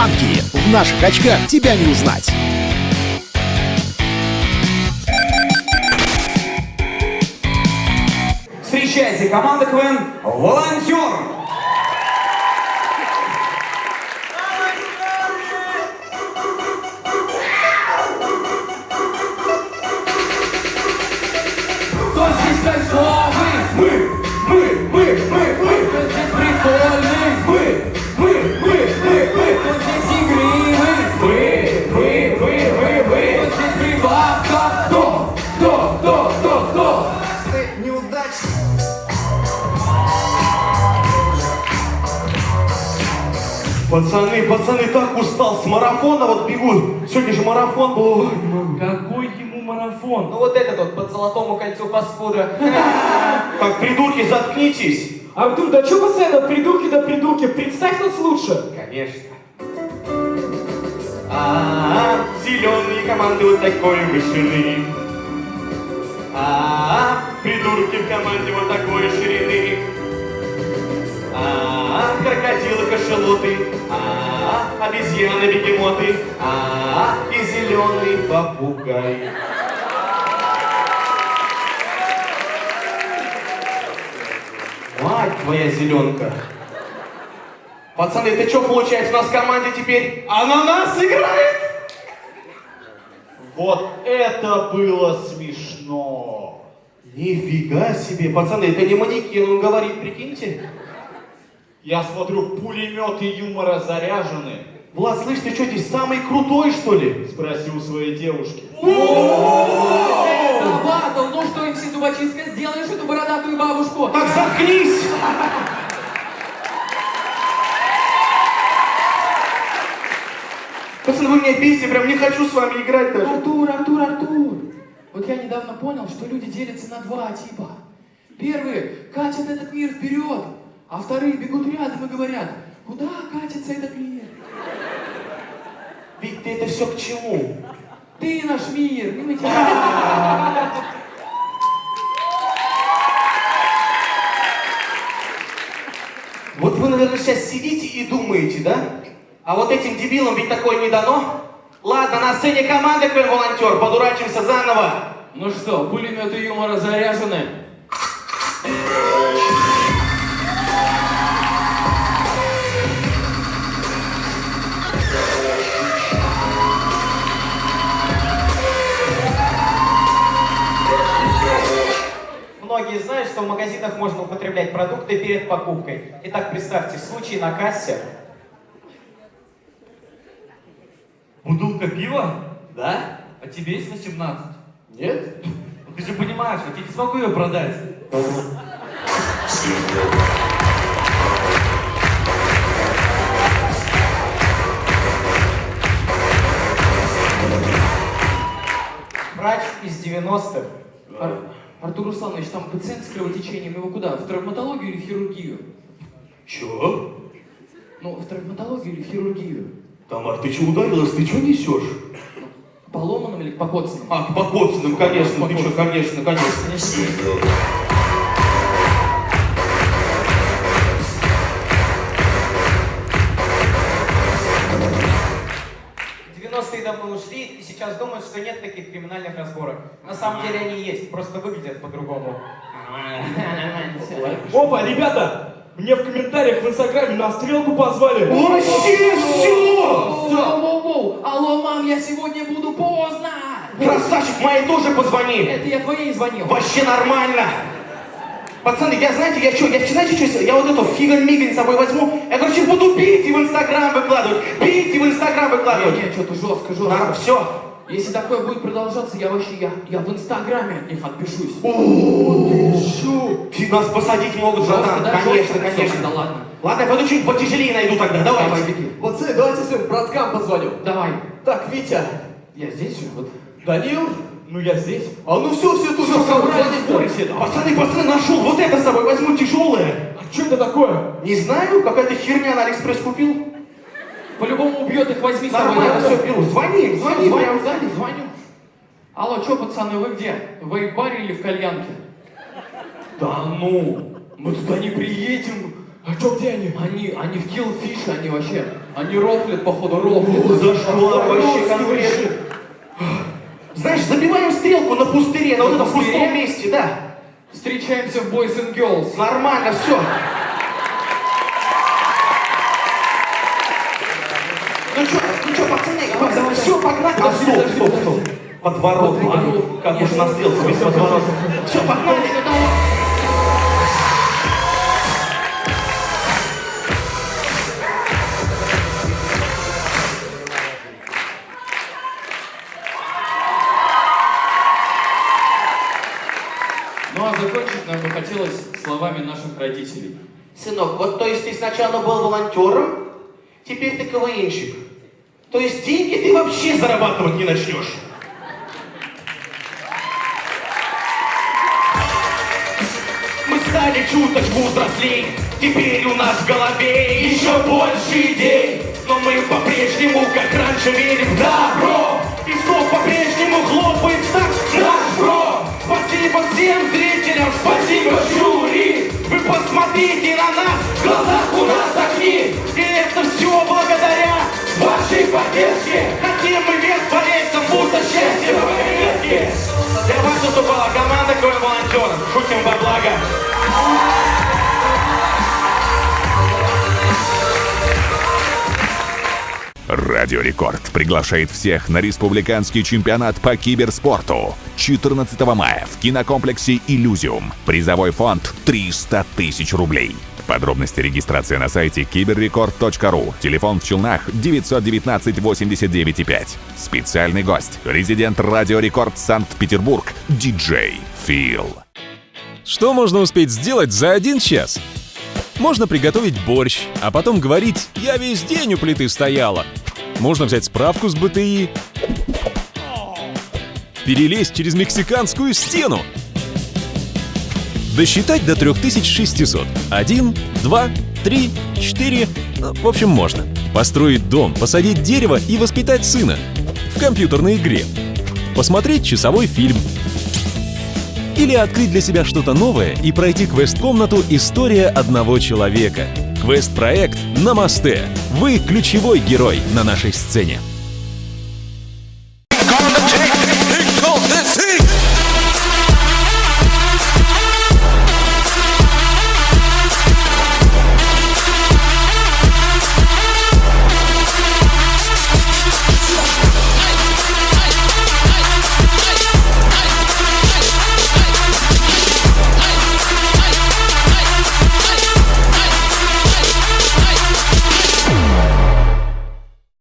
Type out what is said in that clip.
В наших очках тебя не узнать. Встречайте, команда КВН «Волонтер». Кто здесь кайфовый? Пацаны, пацаны, так устал с марафона, вот бегу. Сегодня же марафон был. Какой ему марафон? Ну вот этот вот по золотому кольцу фастфуда. Так, придурки, заткнитесь. Артур, да что постоянно придурки да придурки? Представь нас лучше. Конечно. А, зеленые команды вот такой вышины. А, придурки в команде вот такой ширины. А, крокодилы, кашалоты. А, обезьяны, бегемоты. А, и зеленый попугай. Мать твоя зеленка. Пацаны, это что получается? У нас в команде теперь ананас играет? Вот это было смешно. Нифига себе, пацаны, это не манекен, он говорит, прикиньте. Я смотрю, пулеметы юмора заряжены. Влад, слышь, ты что здесь самый крутой, что ли? Спроси у своей девушки. Батл, ну что, МС Зубочистка, сделаешь эту бородатую бабушку? Так заткнись! Пацаны, вы меня бесите, прям не хочу с вами играть даже. Артур, Артур, Артур! Вот я недавно понял, что люди делятся на два типа. Первые катят этот мир вперед, а вторые бегут рядом и говорят, куда катится этот мир? Ведь ты это все к чему? Ты наш мир, мы тебя... Вот вы, наверное, сейчас сидите и думаете, да? А вот этим дебилам ведь такое не дано. Ладно, на сцене команда КВН волонтер, подурачимся заново. Ну что, пулеметы юмора заряжены? Многие знают, что в магазинах можно употреблять продукты перед покупкой. Итак, представьте, случай на кассе. Бутылка пива? Да? А тебе есть на 17? Нет? Ну ты же понимаешь, я тебе не смогу ее продать. Врач из 90-х. Ар- Артур Русланович, там пациент с кровотечением, его куда? В травматологию или в хирургию? Чё? Ну, в травматологию или в хирургию? Тамар, ты чё ударилась? Ты чё несешь? К поломанным или к покоцанным? А, к покоцанным, конечно. Ты чё, конечно, конечно. В разборок. На самом деле они есть, просто выглядят по-другому. Опа, ребята, мне в комментариях в инстаграме на стрелку позвали. Вообще все! Алло, мам, я сегодня буду поздно! Красавчик, моей тоже позвони. Это я твоей звонил. Вообще нормально. Пацаны, я знаете, я что, я знаете, что? Я вот эту фиган-миган с собой возьму, я, короче, буду пить и в Инстаграм выкладывать, пить и в Инстаграм выкладывать. Не, что-то жестко, жестко. все. Если такое будет продолжаться, я вообще, я, я в инстаграме от них отпишусь. Нас посадить могут, братан. Конечно, конечно. Да ладно. Ладно, я пойду что-нибудь потяжелее найду тогда, давай. Давай, беги. Пацаны, давайте своим браткам позвоню. Давай. Так, Витя. Я здесь же, вот. Данил. Ну я здесь. А ну все, все тут. Собрались. Пацаны, пацаны, нашел, вот это с собой возьму тяжелое. А что это такое? Не знаю, какая-то херня на Алиэкспресс купил. По-любому убьет их, возьми с собой. Нормально, все, беру. Звони, звони, Звони, сзади, звоню. Алло, что, пацаны, вы где? В вейп-баре или в кальянке? Да ну, мы туда не приедем. А что, где они? Они, они в Killfish, они вообще Они рофлят, походу, рофлят. Зашквар вообще Русские конкретно. Знаешь, забиваем стрелку на пустыре, на вот этом пустом месте, да. Встречаемся в Boys and Girls. Нормально, все. Ну что, пацаны, давай, все, погнали. А, Подожди, стоп, стоп, стоп. Подворот, Подворот. как уж на стрелку без всё, всё, подворота. всё, Все, погнали. Ну а закончить нам бы хотелось словами наших родителей. Сынок, вот то есть ты сначала был волонтером, теперь ты КВНщик. То есть деньги ты вообще зарабатывать не начнешь. Чуточку взрослей, теперь у нас в голове еще больше идей. Но мы по-прежнему, как раньше, верим в добро. И снова по-прежнему хлопает в такт наш бро. Спасибо всем зрителям, спасибо жюри. Вы посмотрите на нас, в глазах у нас огни. Вашей поддержке. Хотим мы по рельсам, будто счастье в. Для вас выступала команда КВН волонтеров. Шутим во благо. Радио Рекорд приглашает всех на республиканский чемпионат по киберспорту 14 мая в кинокомплексе «Иллюзиум». Призовой фонд 300 тысяч рублей. Подробности регистрации на сайте киберрекорд.ру. Телефон в Челнах 919 89 5. Специальный гость. Резидент Радио Рекорд Санкт-Петербург. Диджей Фил. Что можно успеть сделать за один час? Можно приготовить борщ, а потом говорить «я весь день у плиты стояла». Можно взять справку с БТИ, перелезть через мексиканскую стену, досчитать до 3600. Один, два, три, четыре, ну, в общем, можно. Построить дом, посадить дерево и воспитать сына. В компьютерной игре. Посмотреть часовой фильм. Или открыть для себя что-то новое и пройти квест-комнату «История одного человека». Квест-проект «Намасте». Вы ключевой герой на нашей сцене.